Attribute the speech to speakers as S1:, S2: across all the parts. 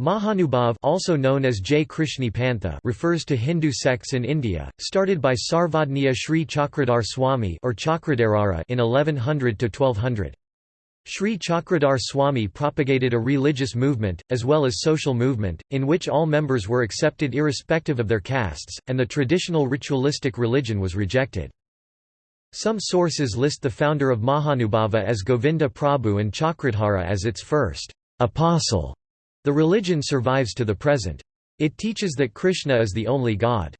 S1: Mahanubhav also known as Krishni Pantha refers to Hindu sects in India, started by Sarvadniya Sri Chakradhar Swami or Chakradharara in 1100–1200. Sri Chakradhar Swami propagated a religious movement, as well as social movement, in which all members were accepted irrespective of their castes, and the traditional ritualistic religion was rejected. Some sources list the founder of Mahanubhava as Govinda Prabhu and Chakradhara as its first apostle. The religion survives to the present. It teaches that Krishna is the only God.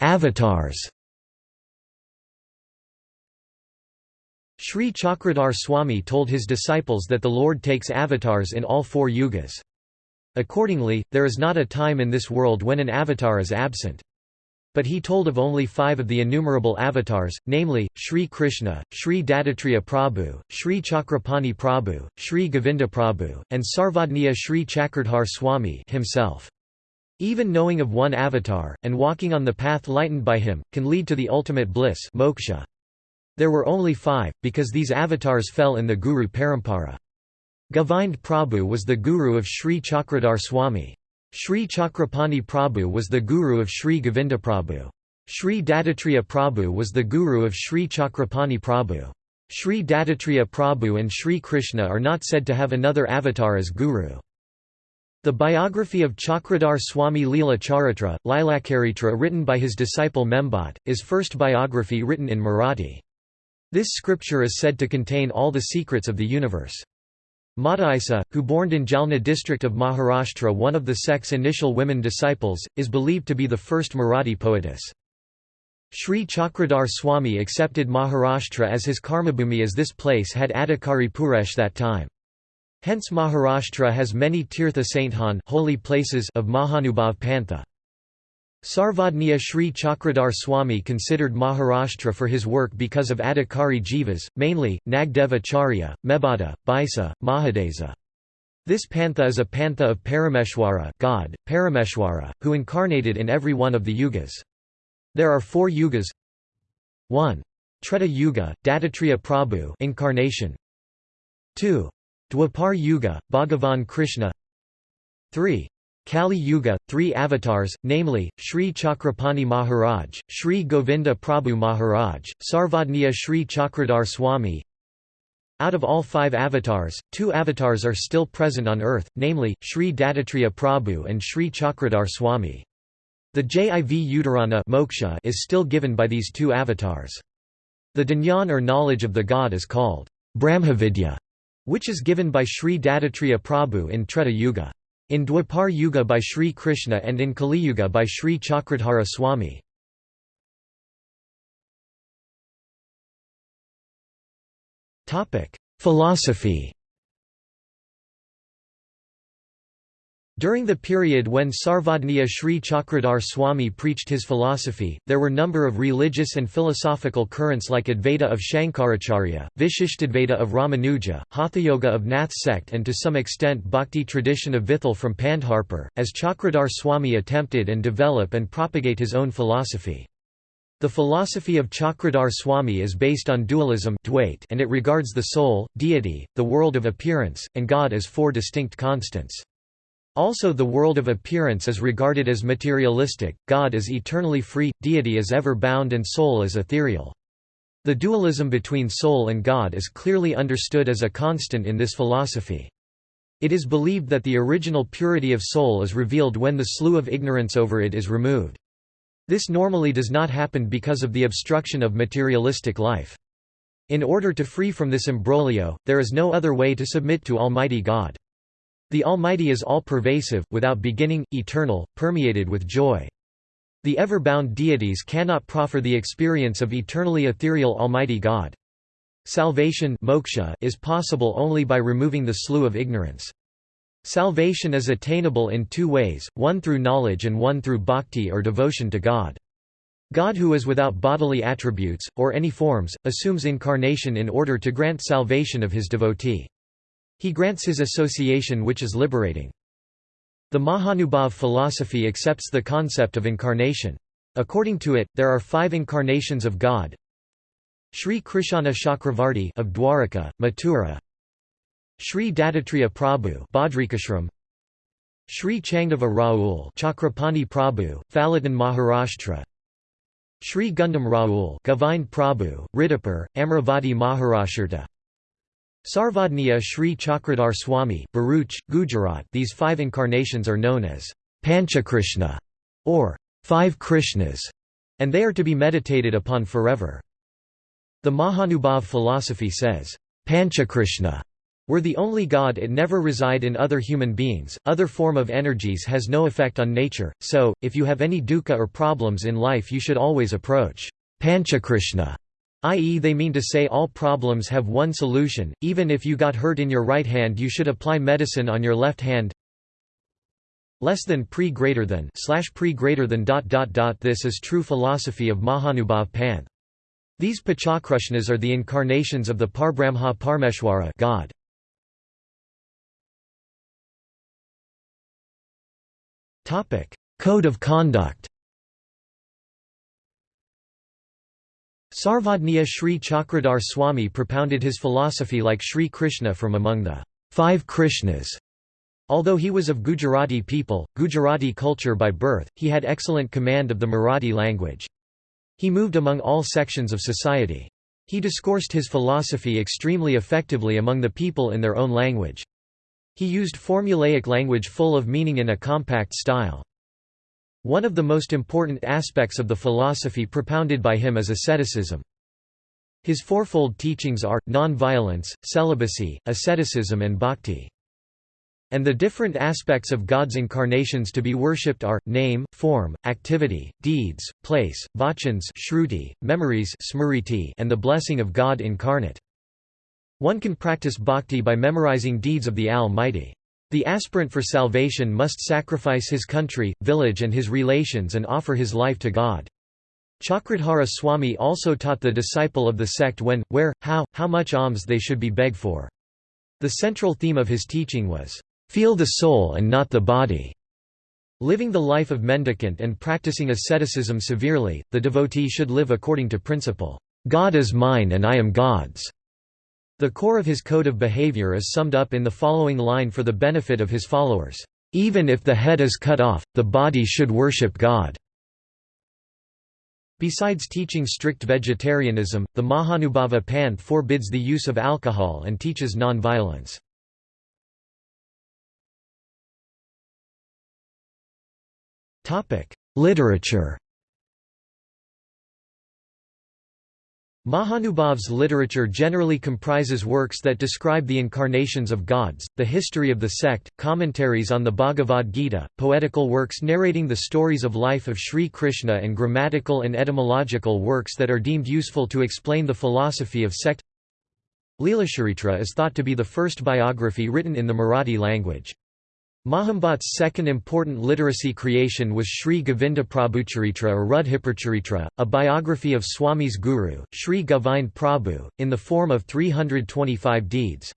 S1: Avatars Sri Chakradhar Swami told his disciples that the Lord takes avatars in all four yugas. Accordingly, there is not a time in this world when an avatar is absent. But he told of only five of the innumerable avatars, namely, Sri Krishna, Sri Dattatreya Prabhu, Sri Chakrapani Prabhu, Sri Govinda Prabhu, and Sarvadniya Sri Chakradhar Swami himself. Even knowing of one avatar, and walking on the path lightened by him, can lead to the ultimate bliss moksha. There were only five, because these avatars fell in the Guru Parampara. Govind Prabhu was the guru of Sri Chakradhar Swami. Sri Chakrapani Prabhu was the guru of Sri Govinda Prabhu. Sri Dattatreya Prabhu was the guru of Sri Chakrapani Prabhu. Sri Dattatreya Prabhu and Sri Krishna are not said to have another avatar as guru. The biography of Chakradhar Swami Leela Charitra, Lilakaritra written by his disciple Membot, is first biography written in Marathi. This scripture is said to contain all the secrets of the universe. Mata who born in Jalna district of Maharashtra one of the sect's initial women disciples, is believed to be the first Marathi poetess. Sri Chakradhar Swami accepted Maharashtra as his karmabhumi as this place had Adhikari Puresh that time. Hence Maharashtra has many tirtha sainthan holy places of Mahanubhav Pantha. Sarvadniya Sri Chakradhar Swami considered Maharashtra for his work because of Adhikari Jivas, mainly, Nagdeva Charya, Mebada, Bisa, Mahadesa. This pantha is a pantha of Parameshwara God, Parameshwara, who incarnated in every one of the yugas. There are four yugas 1. Treta Yuga, Dattatreya Prabhu incarnation. 2. Dwapar Yuga, Bhagavan Krishna 3. Kali Yuga, three avatars, namely, Sri Chakrapani Maharaj, Sri Govinda Prabhu Maharaj, Sarvadniya Sri Chakradhar Swami. Out of all five avatars, two avatars are still present on earth, namely, Sri Dattatreya Prabhu and Sri Chakradhar Swami. The Jiv moksha is still given by these two avatars. The Dhanyan or knowledge of the god is called Brahmavidya, which is given by Sri Dattatreya Prabhu in Treta Yuga. In Dwapar Yuga by Sri Krishna and in Kali Yuga by Sri Chakradhara Swami. Philosophy During the period when Sarvadniya Sri Chakradhar Swami preached his philosophy, there were number of religious and philosophical currents like Advaita of Shankaracharya, Vishishtadvaita of Ramanuja, Hatha Yoga of Nath sect and to some extent Bhakti tradition of Vithal from Pandharpur, as Chakradhar Swami attempted and develop and propagate his own philosophy. The philosophy of Chakradhar Swami is based on dualism and it regards the soul, deity, the world of appearance, and God as four distinct constants. Also the world of appearance is regarded as materialistic, God is eternally free, deity is ever bound and soul is ethereal. The dualism between soul and God is clearly understood as a constant in this philosophy. It is believed that the original purity of soul is revealed when the slough of ignorance over it is removed. This normally does not happen because of the obstruction of materialistic life. In order to free from this imbroglio, there is no other way to submit to Almighty God. The Almighty is all-pervasive, without beginning, eternal, permeated with joy. The ever-bound deities cannot proffer the experience of eternally ethereal Almighty God. Salvation moksha is possible only by removing the slough of ignorance. Salvation is attainable in two ways, one through knowledge and one through bhakti or devotion to God. God who is without bodily attributes, or any forms, assumes incarnation in order to grant salvation of his devotee. He grants his association which is liberating. The Mahanubhav philosophy accepts the concept of incarnation. According to it, there are five incarnations of God. Sri Krishna Chakravarti of Dwaraka, Mathura Sri Dattatreya Prabhu Badrikashram Sri Changdeva Raul Chakrapani Prabhu, Phalatan Maharashtra Sri Gundam Raul Govind Prabhu, Ridipur, Amravati Maharashtra Sarvadniya Sri Chakradhar Swami, Bharuch, Gujarat These five incarnations are known as Panchakrishna, or Five Krishnas, and they are to be meditated upon forever. The Mahanubhav philosophy says, Panchakrishna were the only God it never reside in other human beings, other form of energies has no effect on nature, so, if you have any dukkha or problems in life you should always approach Panchakrishna, i.e. they mean to say all problems have one solution, even if you got hurt in your right hand you should apply medicine on your left hand less than pre greater than slash pre greater than dot dot dot this is true philosophy of Mahanubhav Panth. These Panchakrishnas are the incarnations of the Parbrahma Parmeshwara God. Code of conduct Sarvadniya Sri Chakradhar Swami propounded his philosophy like Sri Krishna from among the five Krishnas. Although he was of Gujarati people, Gujarati culture by birth, he had excellent command of the Marathi language. He moved among all sections of society. He discoursed his philosophy extremely effectively among the people in their own language. He used formulaic language full of meaning in a compact style. One of the most important aspects of the philosophy propounded by him is asceticism. His fourfold teachings are, non-violence, celibacy, asceticism and bhakti. And the different aspects of God's incarnations to be worshipped are, name, form, activity, deeds, place, vachans shruti, memories and the blessing of God incarnate. One can practice bhakti by memorizing deeds of the Almighty. The aspirant for salvation must sacrifice his country, village and his relations and offer his life to God. Chakradhara Swami also taught the disciple of the sect when, where, how, how much alms they should be begged for. The central theme of his teaching was, "...feel the soul and not the body." Living the life of mendicant and practicing asceticism severely, the devotee should live according to principle, "...God is mine and I am God's." The core of his code of behavior is summed up in the following line for the benefit of his followers, "...even if the head is cut off, the body should worship God." Besides teaching strict vegetarianism, the Mahanubhava Panth forbids the use of alcohol and teaches non-violence. Literature Mahanubhav's literature generally comprises works that describe the incarnations of gods, the history of the sect, commentaries on the Bhagavad Gita, poetical works narrating the stories of life of Sri Krishna and grammatical and etymological works that are deemed useful to explain the philosophy of sect Leelacharitra is thought to be the first biography written in the Marathi language. Mahambhat's second important literacy creation was Sri Govinda Prabhucharitra or Rudhipurcharitra, a biography of Swami's guru, Sri Govind Prabhu, in the form of 325 deeds.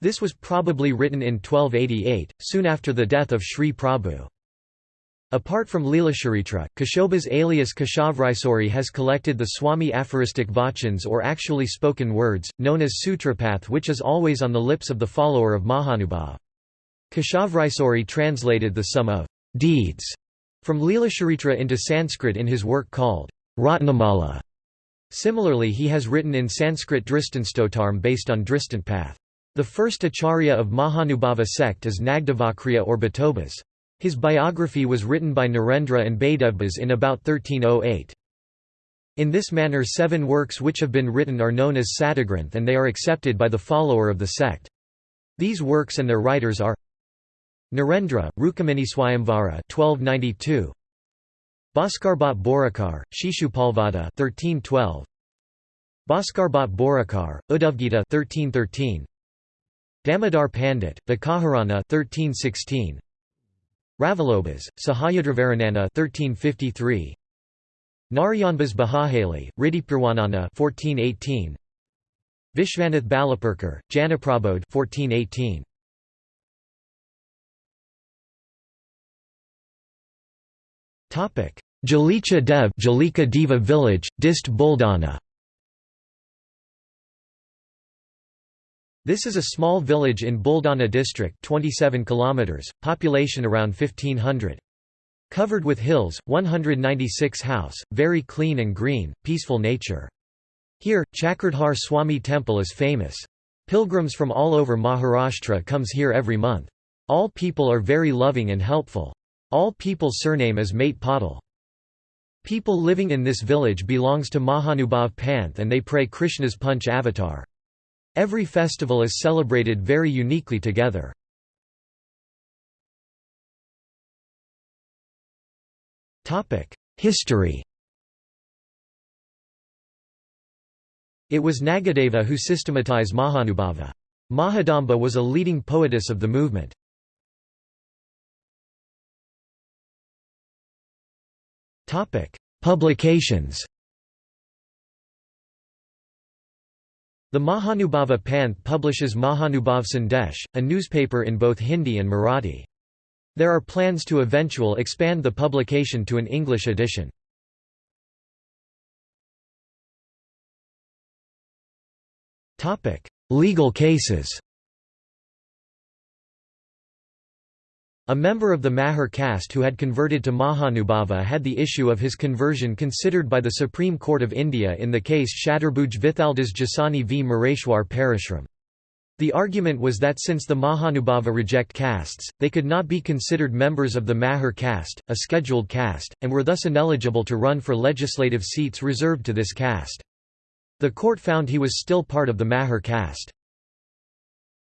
S1: This was probably written in 1288, soon after the death of Sri Prabhu. Apart from Leelacharitra, Kashobas alias Kashavraisori has collected the Swami aphoristic vachans or actually spoken words, known as Sutrapath which is always on the lips of the follower of Mahanubhav. Kashavraisori translated the sum of deeds from Leelacharitra into Sanskrit in his work called Ratnamala. Similarly he has written in Sanskrit Dristanstotarm based on Dristantpath. The first acharya of Mahanubhava sect is Nagdevakrya or Bhatobas. His biography was written by Narendra and Baidevbas in about 1308. In this manner seven works which have been written are known as Satagranth and they are accepted by the follower of the sect. These works and their writers are Narendra, Rukminiswayamvara 1292 Bhaskarbhat Borakar, Shishupalvada 1312 Bhaskarbhat Borakar, Uddhavgita 1313 Damodar Pandit, Vikaharana 1316 Ravalobhas, Sahayadrivaranana 1353 Narayanbas Bahahali, Riddhipurwanana 1418 Vishvanath Balapurkar, Janaprabodh 1418 Jalika Dev Jalika Deva village, Dist Buldana This is a small village in Buldana district 27 kilometers, population around 1500. Covered with hills, 196 house, very clean and green, peaceful nature. Here, Chakradhar Swami temple is famous. Pilgrims from all over Maharashtra comes here every month. All people are very loving and helpful. All people's surname is Mate. People living in this village belongs to Mahanubhav Panth and they pray Krishna's Panch avatar. Every festival is celebrated very uniquely together. History It was Nagadeva who systematized Mahanubhava. Mahadamba was a leading poetess of the movement. Publications The Mahanubhava Panth publishes Mahanubhav Sandesh, a newspaper in both Hindi and Marathi. There are plans to eventual expand the publication to an English edition. Legal cases A member of the Mahar caste who had converted to Mahanubhava had the issue of his conversion considered by the Supreme Court of India in the case Chaturbhuj Vithaldas Jasani v Moreshwar Parashram. The argument was that since the Mahanubhava reject castes, they could not be considered members of the Mahar caste, a scheduled caste, and were thus ineligible to run for legislative seats reserved to this caste. The court found he was still part of the Mahar caste.